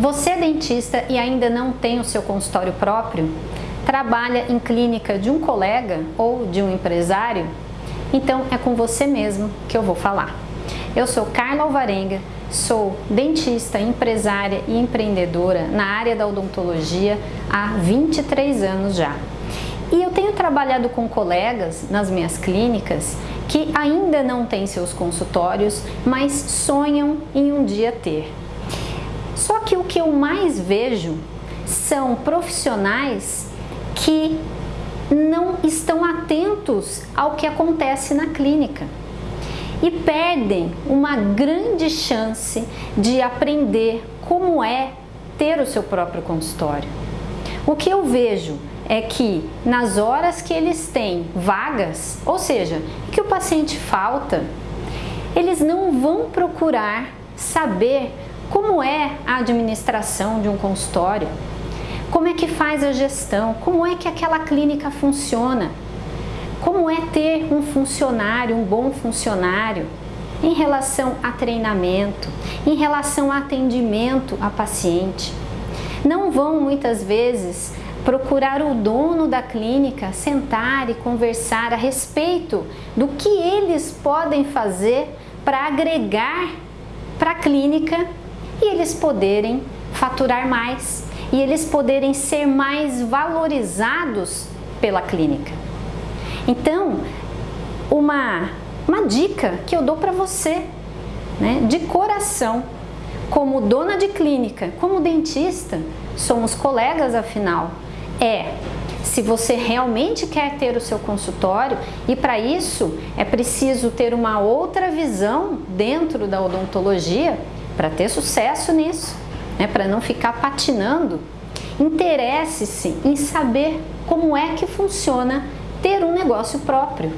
Você é dentista e ainda não tem o seu consultório próprio? Trabalha em clínica de um colega ou de um empresário? Então é com você mesmo que eu vou falar. Eu sou Carla Alvarenga, sou dentista, empresária e empreendedora na área da odontologia há 23 anos já. E eu tenho trabalhado com colegas nas minhas clínicas que ainda não têm seus consultórios, mas sonham em um dia ter. Só que o que eu mais vejo são profissionais que não estão atentos ao que acontece na clínica e perdem uma grande chance de aprender como é ter o seu próprio consultório. O que eu vejo é que nas horas que eles têm vagas, ou seja, que o paciente falta, eles não vão procurar saber como é a administração de um consultório, como é que faz a gestão, como é que aquela clínica funciona, como é ter um funcionário, um bom funcionário, em relação a treinamento, em relação a atendimento a paciente. Não vão muitas vezes procurar o dono da clínica, sentar e conversar a respeito do que eles podem fazer para agregar para a clínica e eles poderem faturar mais e eles poderem ser mais valorizados pela clínica. Então, uma, uma dica que eu dou para você, né, de coração, como dona de clínica, como dentista, somos colegas afinal, é se você realmente quer ter o seu consultório e para isso é preciso ter uma outra visão dentro da odontologia para ter sucesso nisso, né? para não ficar patinando. Interesse-se em saber como é que funciona ter um negócio próprio.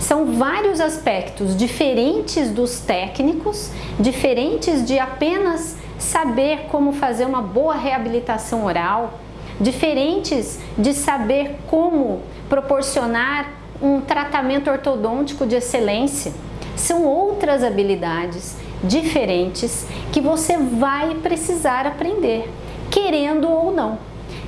São vários aspectos diferentes dos técnicos, diferentes de apenas saber como fazer uma boa reabilitação oral, diferentes de saber como proporcionar um tratamento ortodôntico de excelência. São outras habilidades diferentes que você vai precisar aprender, querendo ou não.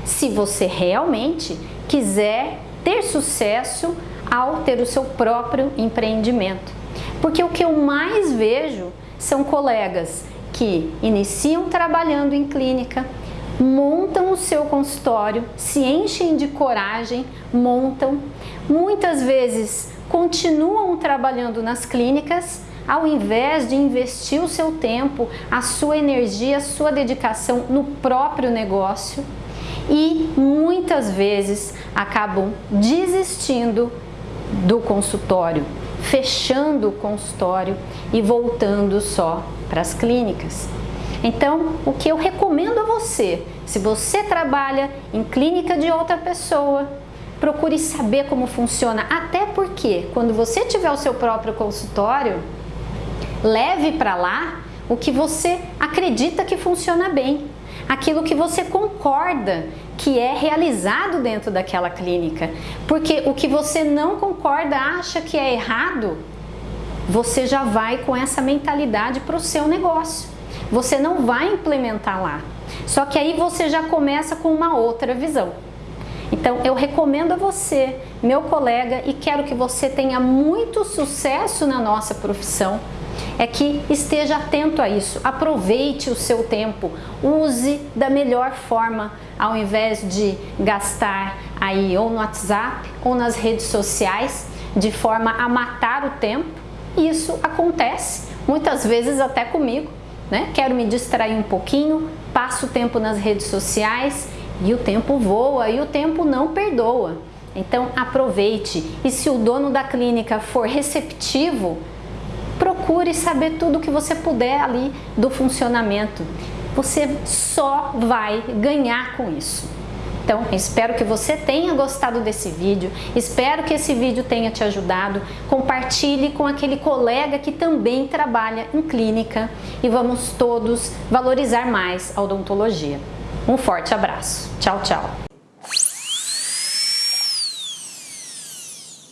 Se você realmente quiser ter sucesso ao ter o seu próprio empreendimento. Porque o que eu mais vejo são colegas que iniciam trabalhando em clínica, montam o seu consultório, se enchem de coragem, montam, muitas vezes continuam trabalhando nas clínicas, ao invés de investir o seu tempo, a sua energia, a sua dedicação no próprio negócio e muitas vezes acabam desistindo do consultório, fechando o consultório e voltando só para as clínicas. Então, o que eu recomendo a você, se você trabalha em clínica de outra pessoa, procure saber como funciona, até porque quando você tiver o seu próprio consultório, leve para lá o que você acredita que funciona bem, aquilo que você concorda que é realizado dentro daquela clínica, porque o que você não concorda, acha que é errado, você já vai com essa mentalidade para o seu negócio você não vai implementar lá. Só que aí você já começa com uma outra visão. Então eu recomendo a você, meu colega, e quero que você tenha muito sucesso na nossa profissão, é que esteja atento a isso, aproveite o seu tempo, use da melhor forma, ao invés de gastar aí ou no WhatsApp ou nas redes sociais, de forma a matar o tempo. Isso acontece, muitas vezes até comigo, né? Quero me distrair um pouquinho, passo tempo nas redes sociais e o tempo voa e o tempo não perdoa. Então aproveite e se o dono da clínica for receptivo, procure saber tudo que você puder ali do funcionamento. Você só vai ganhar com isso. Então, espero que você tenha gostado desse vídeo, espero que esse vídeo tenha te ajudado. Compartilhe com aquele colega que também trabalha em clínica e vamos todos valorizar mais a odontologia. Um forte abraço. Tchau, tchau.